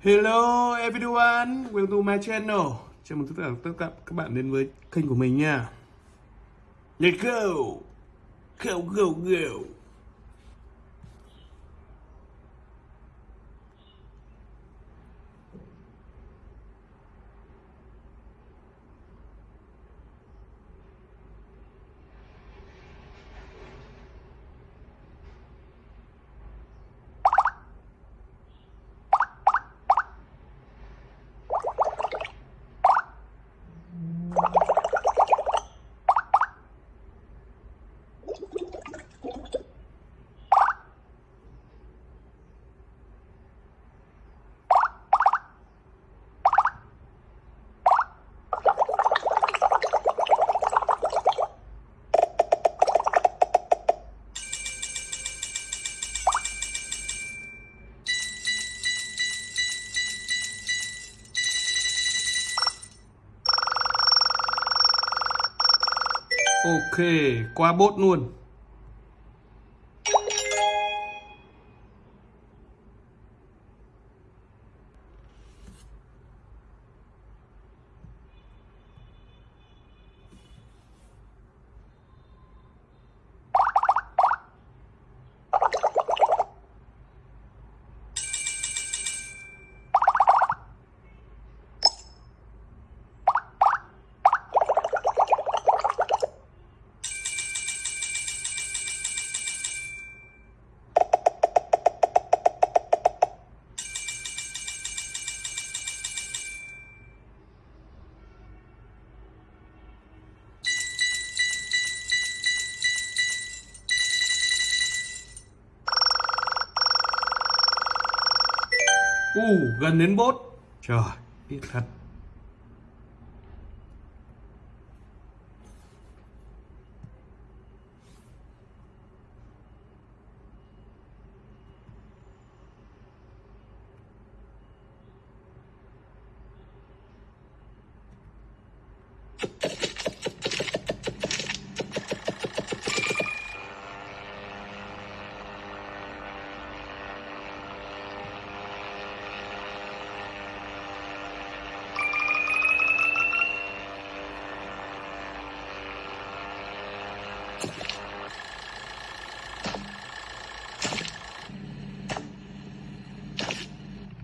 Hello everyone, welcome to my channel. Chào mừng tất cả tất cả các bạn đến với kênh của mình nha. Let's go. Go go go. Ok, qua bốt luôn. U gần đến bốt. Trời, ít thật.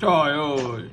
Trời ơi.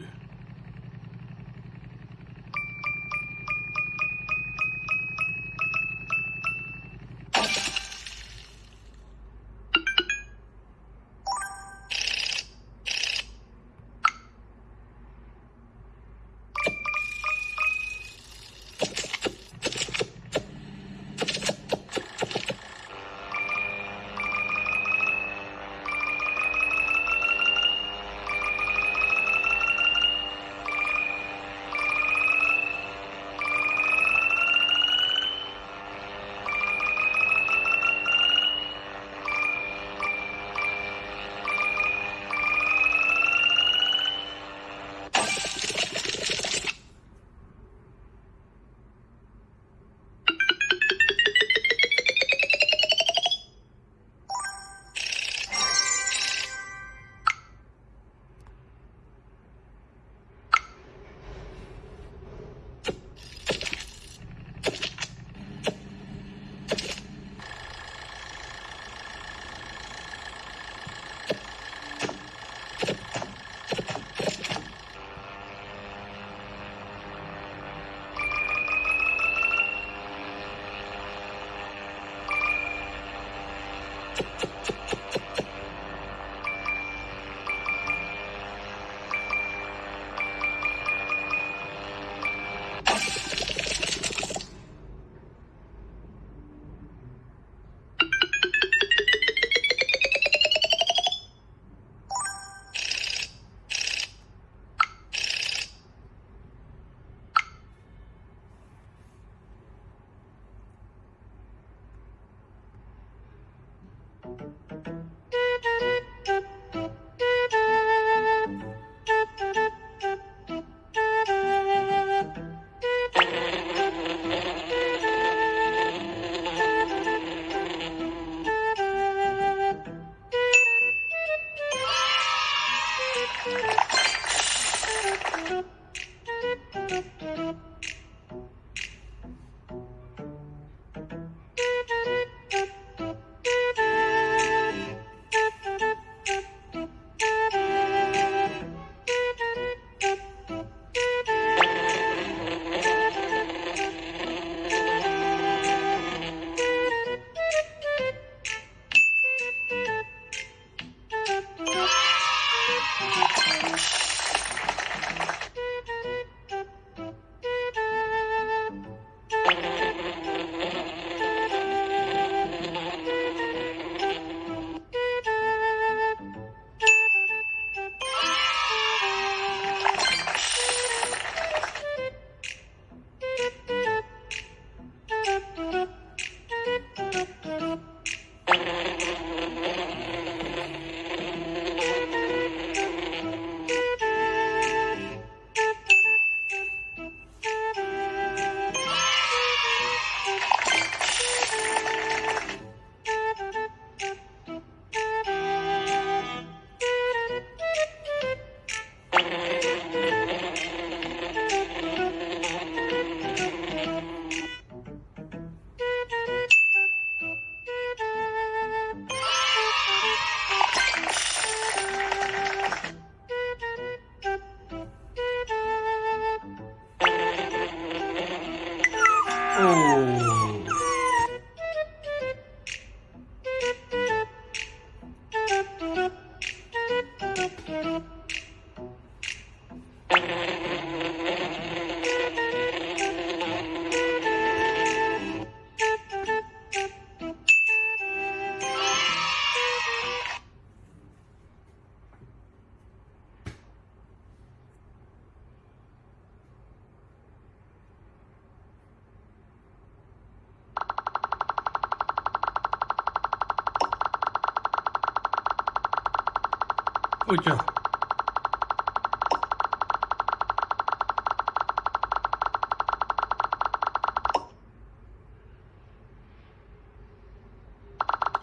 Ôi trời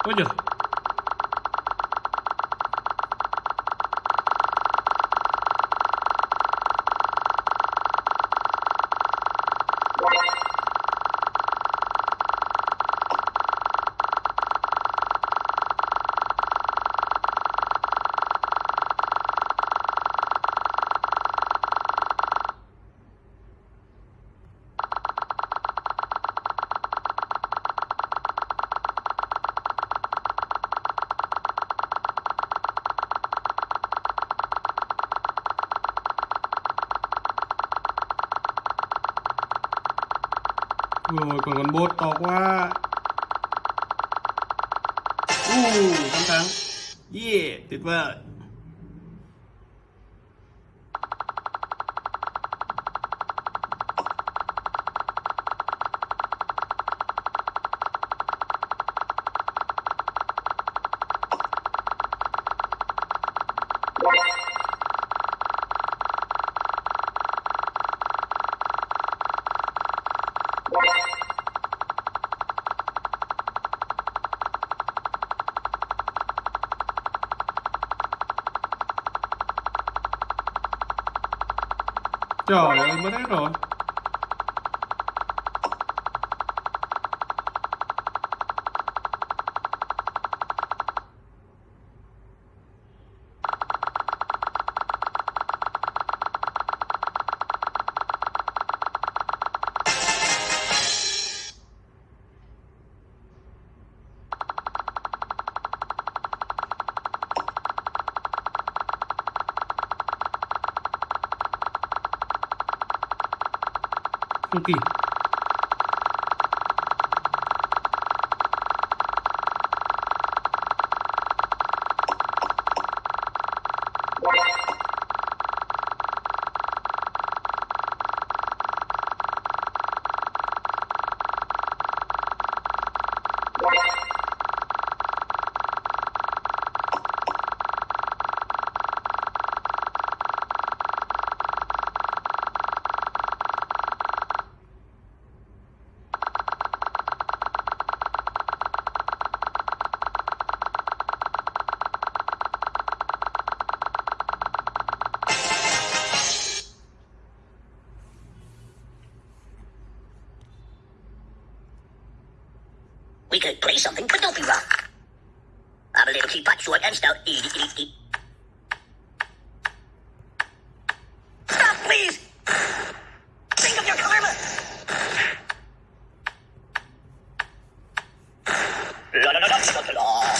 Ôi trời rồi còn con bốt to quá. Uh, thắng thắng Yeah, tuyệt vời. Trời ơi, mới hết rồi. Không could play something, but don't be wrong. I'm a little teapot, short and stout. Eat, eat, eat. Stop, please! Think of your karma! La la la la la la.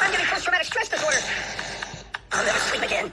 I'm getting post-traumatic stress disorder. I'll never sleep again.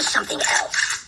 Something else.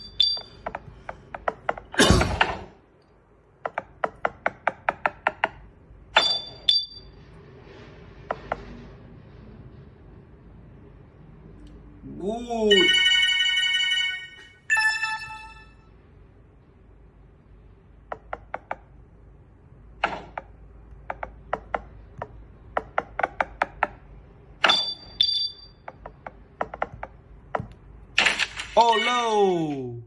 Oh no.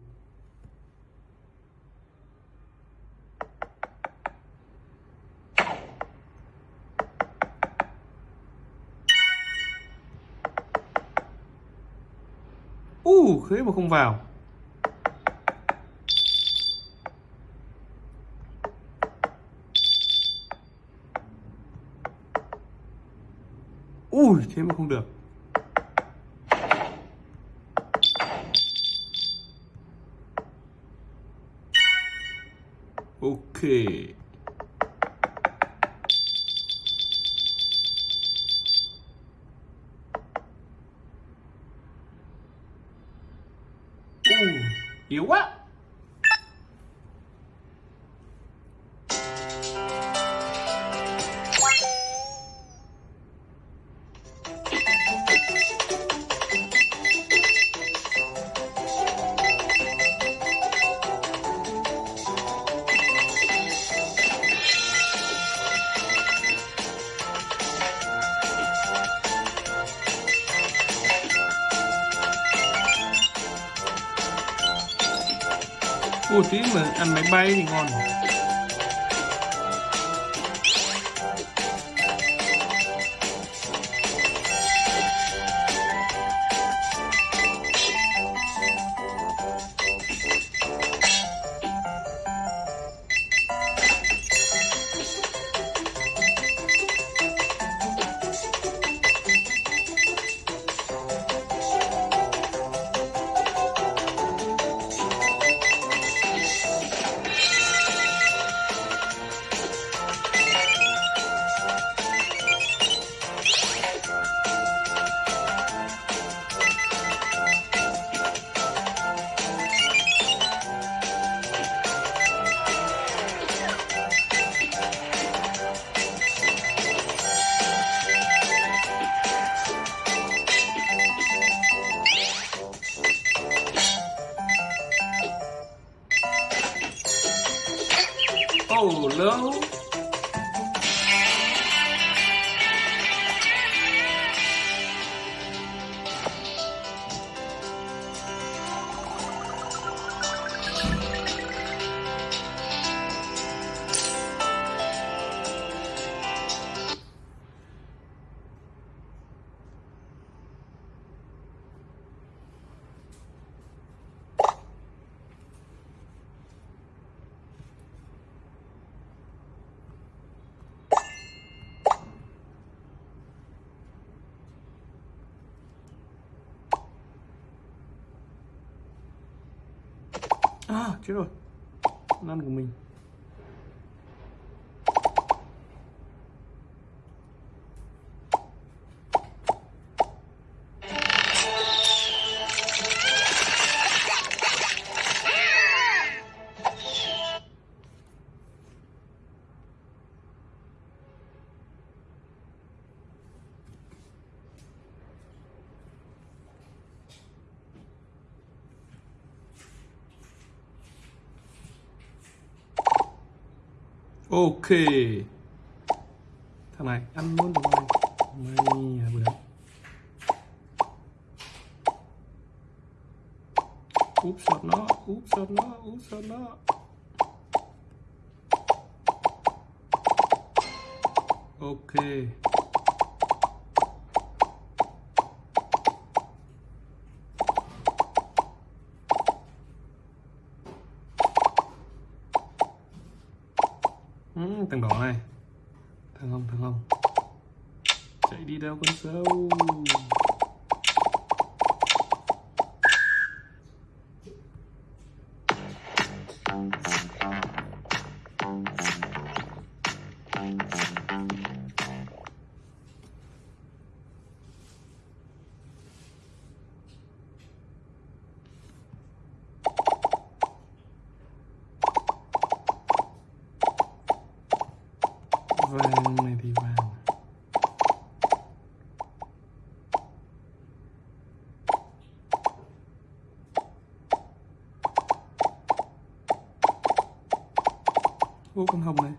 Uh, thế mà không vào. Ui, thế mà không được. Ok. Uh, yếu quá. Ủa tí mà ăn máy bay thì ngon chết rồi. Ăn của mình. Ok. Thằng này, ăn luôn được mày Mày vừa bữa Úp sọt nó, Úp sọt nó, Úp sọt nó. Ok. Ô con hồng này